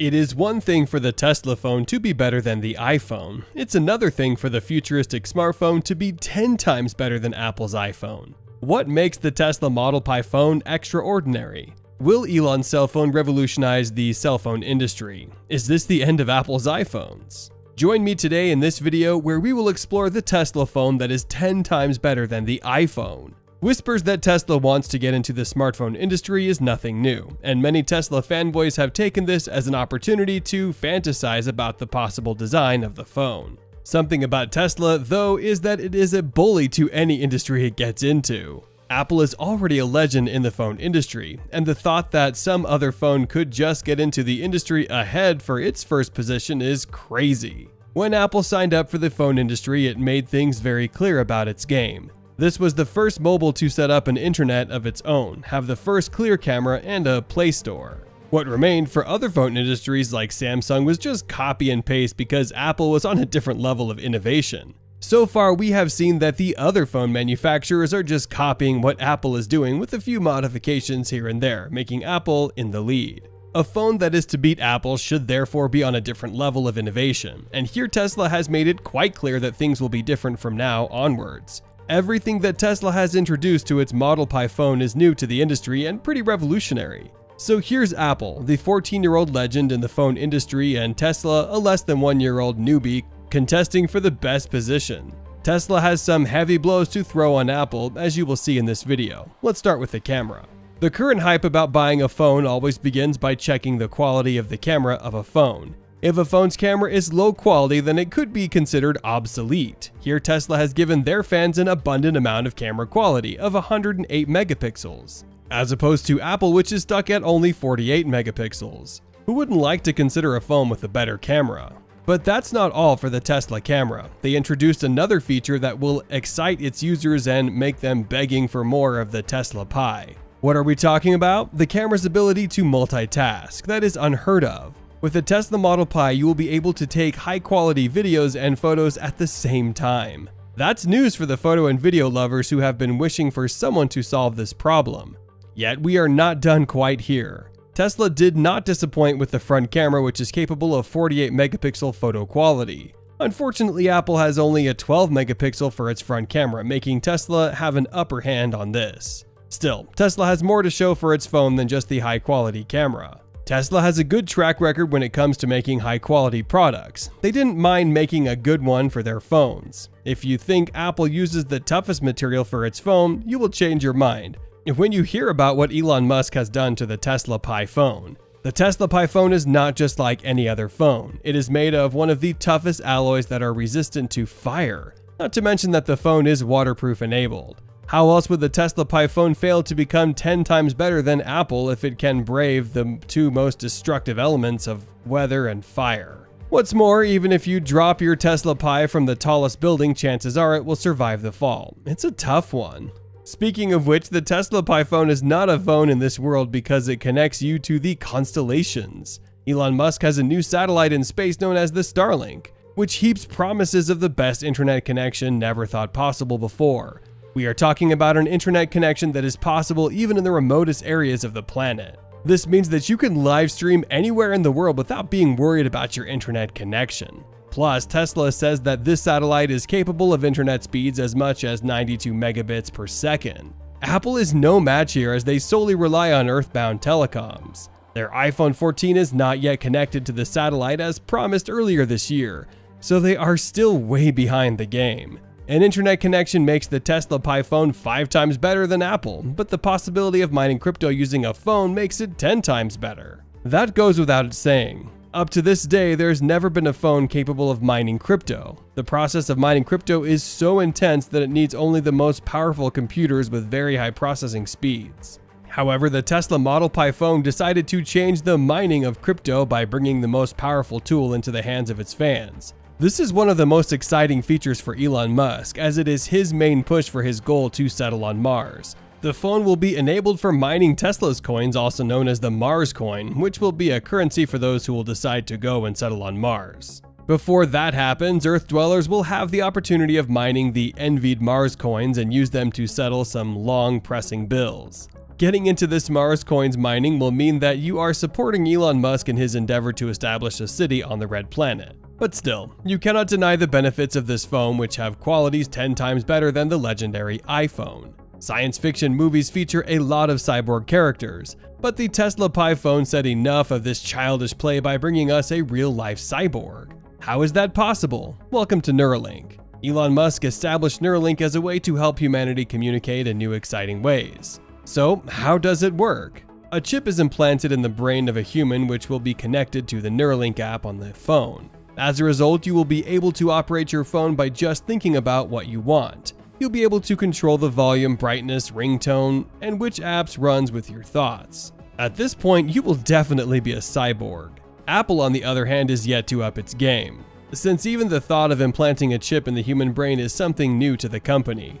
It is one thing for the Tesla phone to be better than the iPhone. It's another thing for the futuristic smartphone to be 10 times better than Apple's iPhone. What makes the Tesla Model Pi phone extraordinary? Will Elon's cell phone revolutionize the cell phone industry? Is this the end of Apple's iPhones? Join me today in this video where we will explore the Tesla phone that is 10 times better than the iPhone. Whispers that Tesla wants to get into the smartphone industry is nothing new, and many Tesla fanboys have taken this as an opportunity to fantasize about the possible design of the phone. Something about Tesla, though, is that it is a bully to any industry it gets into. Apple is already a legend in the phone industry, and the thought that some other phone could just get into the industry ahead for its first position is crazy. When Apple signed up for the phone industry, it made things very clear about its game. This was the first mobile to set up an internet of its own, have the first clear camera, and a Play Store. What remained for other phone industries like Samsung was just copy and paste because Apple was on a different level of innovation. So far, we have seen that the other phone manufacturers are just copying what Apple is doing with a few modifications here and there, making Apple in the lead. A phone that is to beat Apple should therefore be on a different level of innovation, and here Tesla has made it quite clear that things will be different from now onwards. Everything that Tesla has introduced to its Model Pi phone is new to the industry and pretty revolutionary. So here's Apple, the 14 year old legend in the phone industry, and Tesla, a less than one year old newbie, contesting for the best position. Tesla has some heavy blows to throw on Apple, as you will see in this video. Let's start with the camera. The current hype about buying a phone always begins by checking the quality of the camera of a phone. If a phone's camera is low quality, then it could be considered obsolete. Here, Tesla has given their fans an abundant amount of camera quality of 108 megapixels, as opposed to Apple, which is stuck at only 48 megapixels. Who wouldn't like to consider a phone with a better camera? But that's not all for the Tesla camera. They introduced another feature that will excite its users and make them begging for more of the Tesla Pi. What are we talking about? The camera's ability to multitask. That is unheard of. With the Tesla Model Pi, you will be able to take high quality videos and photos at the same time. That's news for the photo and video lovers who have been wishing for someone to solve this problem. Yet we are not done quite here. Tesla did not disappoint with the front camera which is capable of 48 megapixel photo quality. Unfortunately, Apple has only a 12 megapixel for its front camera, making Tesla have an upper hand on this. Still, Tesla has more to show for its phone than just the high quality camera. Tesla has a good track record when it comes to making high quality products. They didn't mind making a good one for their phones. If you think Apple uses the toughest material for its phone, you will change your mind. When you hear about what Elon Musk has done to the Tesla Pi phone, the Tesla Pi phone is not just like any other phone. It is made of one of the toughest alloys that are resistant to fire. Not to mention that the phone is waterproof enabled. How else would the Tesla Pi phone fail to become 10 times better than Apple if it can brave the two most destructive elements of weather and fire? What's more, even if you drop your Tesla Pi from the tallest building, chances are it will survive the fall. It's a tough one. Speaking of which, the Tesla Pi phone is not a phone in this world because it connects you to the constellations. Elon Musk has a new satellite in space known as the Starlink, which heaps promises of the best internet connection never thought possible before. We are talking about an internet connection that is possible even in the remotest areas of the planet. This means that you can live stream anywhere in the world without being worried about your internet connection. Plus, Tesla says that this satellite is capable of internet speeds as much as 92 megabits per second. Apple is no match here as they solely rely on earthbound telecoms. Their iPhone 14 is not yet connected to the satellite as promised earlier this year, so they are still way behind the game. An internet connection makes the Tesla Pi phone 5 times better than Apple, but the possibility of mining crypto using a phone makes it 10 times better. That goes without saying. Up to this day, there's never been a phone capable of mining crypto. The process of mining crypto is so intense that it needs only the most powerful computers with very high processing speeds. However, the Tesla Model Pi phone decided to change the mining of crypto by bringing the most powerful tool into the hands of its fans. This is one of the most exciting features for Elon Musk, as it is his main push for his goal to settle on Mars. The phone will be enabled for mining Tesla's coins, also known as the Mars coin, which will be a currency for those who will decide to go and settle on Mars. Before that happens, Earth dwellers will have the opportunity of mining the envied Mars coins and use them to settle some long pressing bills. Getting into this Mars coins mining will mean that you are supporting Elon Musk in his endeavor to establish a city on the red planet. But still, you cannot deny the benefits of this phone which have qualities 10 times better than the legendary iPhone. Science fiction movies feature a lot of cyborg characters, but the Tesla Pi phone said enough of this childish play by bringing us a real-life cyborg. How is that possible? Welcome to Neuralink. Elon Musk established Neuralink as a way to help humanity communicate in new exciting ways. So, how does it work? A chip is implanted in the brain of a human which will be connected to the Neuralink app on the phone. As a result, you will be able to operate your phone by just thinking about what you want. You'll be able to control the volume, brightness, ringtone, and which apps runs with your thoughts. At this point, you will definitely be a cyborg. Apple, on the other hand, is yet to up its game, since even the thought of implanting a chip in the human brain is something new to the company.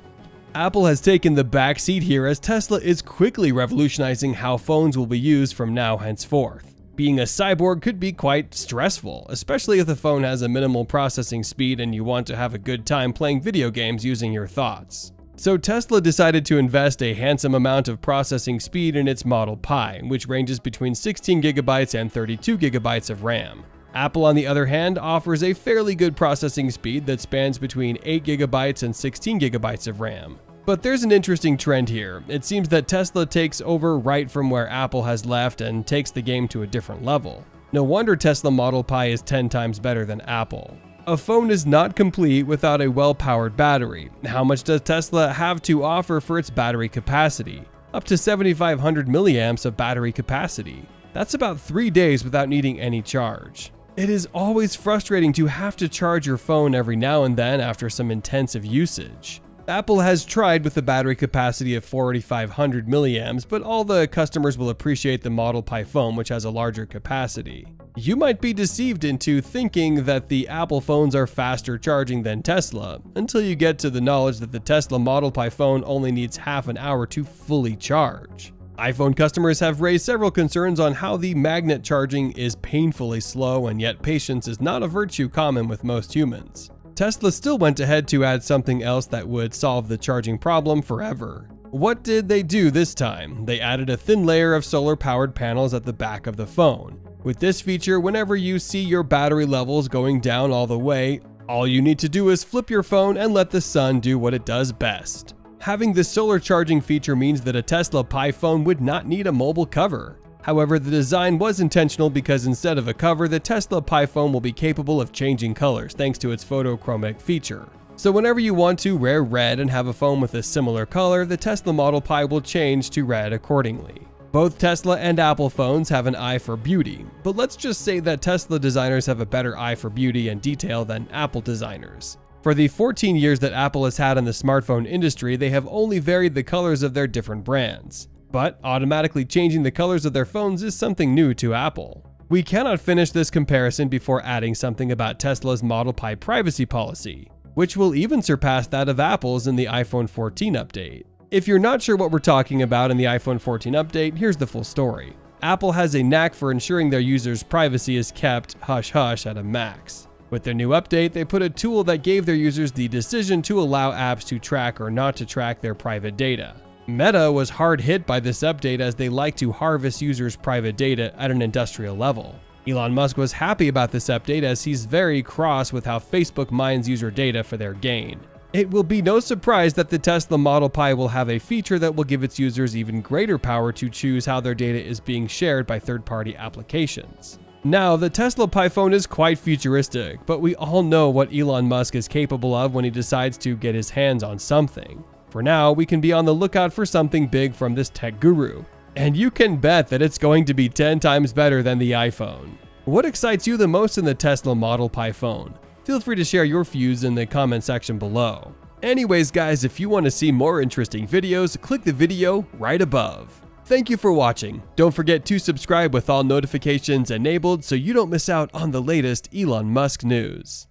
Apple has taken the back seat here as Tesla is quickly revolutionizing how phones will be used from now henceforth. Being a cyborg could be quite stressful, especially if the phone has a minimal processing speed and you want to have a good time playing video games using your thoughts. So Tesla decided to invest a handsome amount of processing speed in its Model Pi, which ranges between 16GB and 32GB of RAM. Apple, on the other hand, offers a fairly good processing speed that spans between 8GB and 16GB of RAM. But there's an interesting trend here. It seems that Tesla takes over right from where Apple has left and takes the game to a different level. No wonder Tesla Model Pi is 10 times better than Apple. A phone is not complete without a well-powered battery. How much does Tesla have to offer for its battery capacity? Up to 7500 milliamps of battery capacity. That's about 3 days without needing any charge. It is always frustrating to have to charge your phone every now and then after some intensive usage. Apple has tried with a battery capacity of 4500 milliamps, but all the customers will appreciate the Model Pi phone which has a larger capacity. You might be deceived into thinking that the Apple phones are faster charging than Tesla, until you get to the knowledge that the Tesla Model Pi phone only needs half an hour to fully charge. iPhone customers have raised several concerns on how the magnet charging is painfully slow and yet patience is not a virtue common with most humans. Tesla still went ahead to add something else that would solve the charging problem forever. What did they do this time? They added a thin layer of solar powered panels at the back of the phone. With this feature, whenever you see your battery levels going down all the way, all you need to do is flip your phone and let the sun do what it does best. Having this solar charging feature means that a Tesla Pi phone would not need a mobile cover. However, the design was intentional because instead of a cover, the Tesla Pi phone will be capable of changing colors thanks to its photochromic feature. So whenever you want to wear red and have a phone with a similar color, the Tesla Model Pi will change to red accordingly. Both Tesla and Apple phones have an eye for beauty, but let's just say that Tesla designers have a better eye for beauty and detail than Apple designers. For the 14 years that Apple has had in the smartphone industry, they have only varied the colors of their different brands but automatically changing the colors of their phones is something new to Apple. We cannot finish this comparison before adding something about Tesla's Model Pi privacy policy, which will even surpass that of Apple's in the iPhone 14 update. If you're not sure what we're talking about in the iPhone 14 update, here's the full story. Apple has a knack for ensuring their users' privacy is kept hush-hush at a max. With their new update, they put a tool that gave their users the decision to allow apps to track or not to track their private data. Meta was hard hit by this update as they like to harvest users' private data at an industrial level. Elon Musk was happy about this update as he's very cross with how Facebook mines user data for their gain. It will be no surprise that the Tesla Model Pi will have a feature that will give its users even greater power to choose how their data is being shared by third-party applications. Now, the Tesla Pi phone is quite futuristic, but we all know what Elon Musk is capable of when he decides to get his hands on something. For now, we can be on the lookout for something big from this tech guru. And you can bet that it's going to be 10 times better than the iPhone. What excites you the most in the Tesla Model Pi phone? Feel free to share your views in the comment section below. Anyways guys, if you want to see more interesting videos, click the video right above. Thank you for watching. Don't forget to subscribe with all notifications enabled so you don't miss out on the latest Elon Musk news.